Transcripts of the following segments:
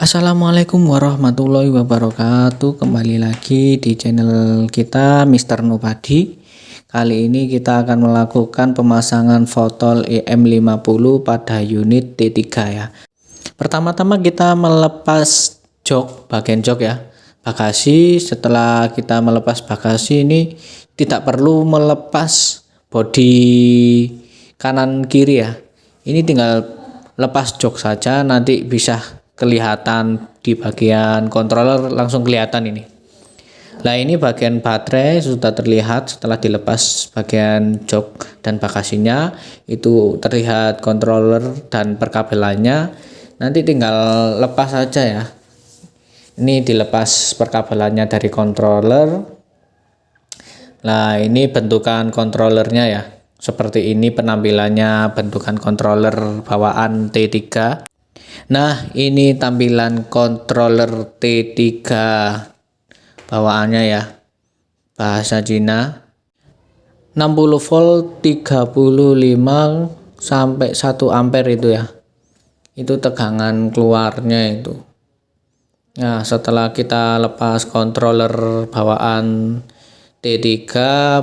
Assalamualaikum warahmatullahi wabarakatuh. Kembali lagi di channel kita Mr. Nobody Kali ini kita akan melakukan pemasangan fotol EM50 pada unit T3 ya. Pertama-tama kita melepas jok, bagian jok ya Bagasi, setelah kita melepas bagasi ini tidak perlu melepas bodi kanan kiri ya. Ini tinggal lepas jok saja nanti bisa kelihatan di bagian controller langsung kelihatan ini. Nah ini bagian baterai sudah terlihat setelah dilepas bagian jok dan bagasinya. Itu terlihat controller dan perkabelannya. Nanti tinggal lepas saja ya. Ini dilepas perkabelannya dari controller nah ini bentukan controllernya ya seperti ini penampilannya bentukan controller bawaan T3 Nah, ini tampilan controller T3 bawaannya ya. Bahasa Cina. 60 volt 35 sampai 1 ampere itu ya. Itu tegangan keluarnya itu. Nah, setelah kita lepas controller bawaan T3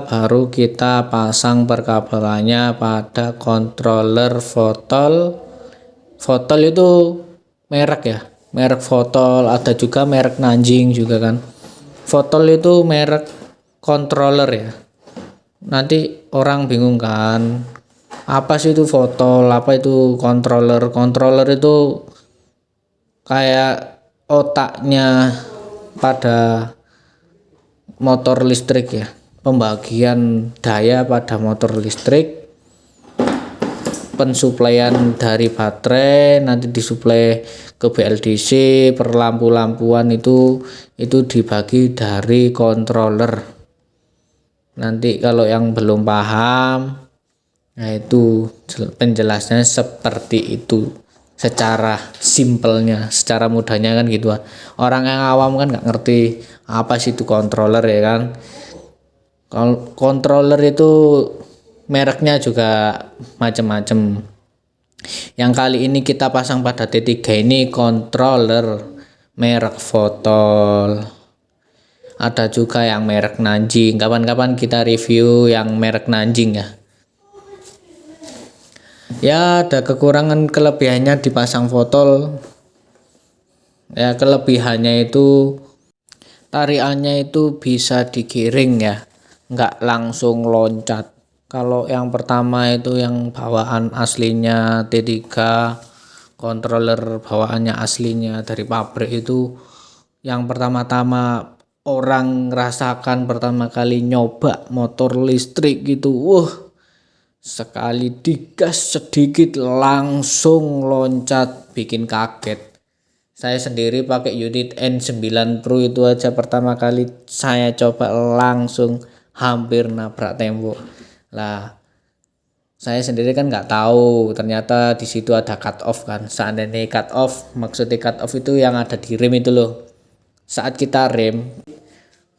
baru kita pasang perkabelannya pada controller fotol. Fotol itu merek ya merek Fotol. Ada juga merek Nanjing juga kan. Fotol itu merek controller ya. Nanti orang bingung kan apa sih itu Fotol? Apa itu controller controller itu kayak otaknya pada motor listrik ya. Pembagian daya pada motor listrik pensuplaian dari baterai nanti disuplai ke BLDC per lampu-lampuan itu itu dibagi dari controller. Nanti kalau yang belum paham nah itu penjelasnya seperti itu secara simpelnya secara mudahnya kan gitu orang yang awam kan nggak ngerti apa sih itu controller ya kan? Kalau controller itu mereknya juga macam-macam yang kali ini kita pasang pada T3 ini controller merek Fotol ada juga yang merek Nanjing. Kapan-kapan kita review yang merek Nanjing ya ya ada kekurangan kelebihannya dipasang Fotol. Ya kelebihannya itu tariannya itu bisa digiring ya. Nggak langsung loncat. Kalau yang pertama itu yang bawaan aslinya T3 controller bawaannya aslinya dari pabrik itu yang pertama-tama orang rasakan pertama kali nyoba motor listrik gitu. Wah sekali digas sedikit langsung loncat. Bikin kaget. Saya sendiri pakai unit N9 Pro itu aja pertama kali. Saya coba langsung hampir nabrak tembok. Lah saya sendiri kan nggak tahu. Ternyata di situ ada cut off kan. Seandainya cut off maksudnya cut off itu yang ada di rem itu loh. Saat kita rem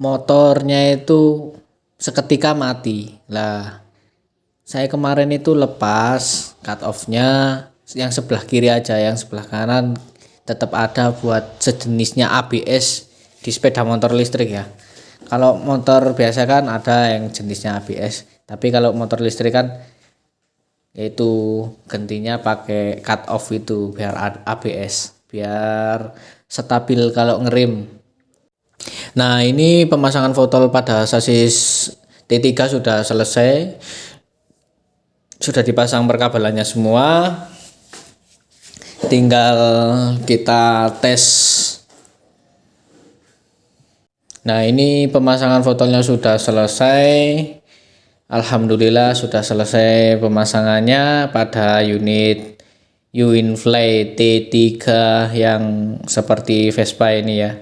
motornya itu seketika mati. Lah saya kemarin itu lepas cut offnya yang sebelah kiri aja yang sebelah kanan. Tetap ada buat sejenisnya ABS di sepeda motor listrik ya. Kalau motor biasa kan ada yang jenisnya ABS tapi kalau motor listrik kan yaitu gantinya pakai cut off itu biar ABS biar stabil kalau ngerem nah ini pemasangan fotol pada sasis T3 sudah selesai sudah dipasang perkabelannya semua. Tinggal kita tes. Nah ini pemasangan fotolnya sudah selesai. Alhamdulillah sudah selesai pemasangannya pada unit Uinfly T3 yang seperti Vespa ini ya.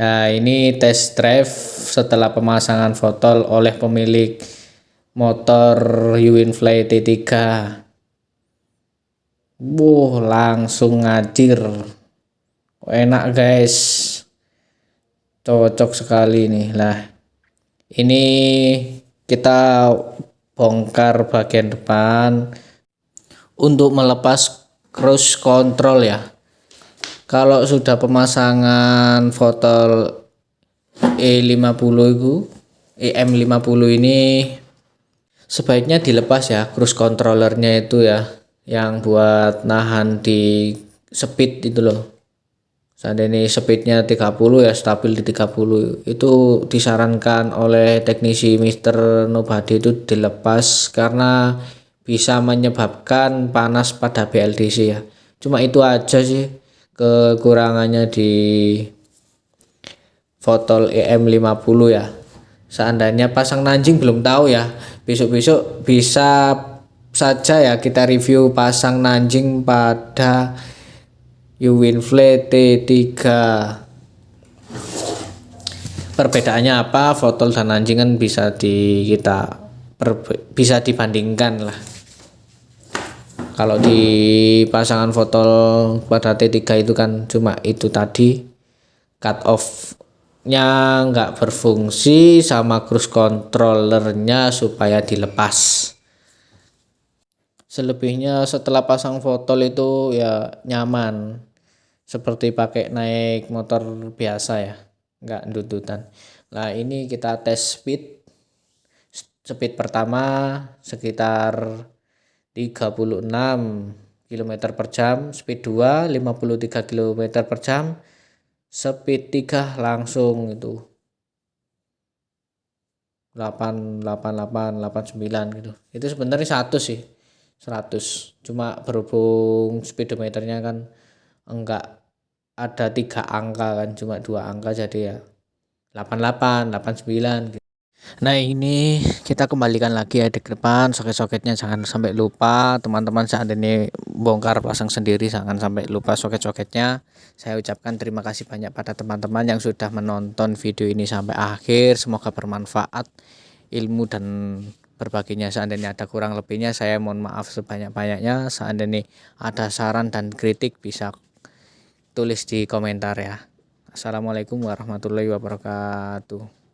Nah ini test drive setelah pemasangan fotol oleh pemilik motor Uinfly T3 Wuh langsung ngajir enak guys. Cocok sekali nih lah. Ini kita bongkar bagian depan untuk melepas cruise control ya. Kalau sudah pemasangan foto E50 itu EM50 ini sebaiknya dilepas ya cruise controllernya itu ya yang buat nahan di speed itu loh. Seandainya speednya 30 ya stabil di 30 itu disarankan oleh teknisi Mister Nobody itu dilepas karena bisa menyebabkan panas pada BLDC ya. Cuma itu aja sih kekurangannya di Fotol EM50 ya. Seandainya pasang nanjing belum tahu ya besok-besok bisa saja ya kita review pasang nanjing pada Uwinfle T3 perbedaannya apa? Fotol dan anjing kan bisa di kita bisa dibandingkan lah. Kalau di pasangan fotol pada T3 itu kan cuma itu tadi cut off nya nggak berfungsi sama cruise controllernya supaya dilepas. Selebihnya setelah pasang fotol itu ya nyaman. Seperti pakai naik motor biasa ya nggak dudutan nah ini kita tes speed. Speed pertama sekitar 36 km per jam speed 2 53 km per jam speed 3 langsung itu. 8 8 8 89 gitu. Itu sebenarnya 100 sih 100 cuma berhubung speedometernya kan enggak ada tiga angka kan cuma dua angka jadi ya 88 89 gitu. Nah ini kita kembalikan lagi ya di depan. Soket-soketnya jangan sampai lupa. Teman-teman saat ini bongkar pasang sendiri jangan sampai lupa soket-soketnya. Saya ucapkan terima kasih banyak pada teman-teman yang sudah menonton video ini sampai akhir. Semoga bermanfaat ilmu dan berbaginya. Seandainya ada kurang lebihnya saya mohon maaf sebanyak-banyaknya. Seandainya ada saran dan kritik bisa tulis di komentar ya. Assalamualaikum warahmatullahi wabarakatuh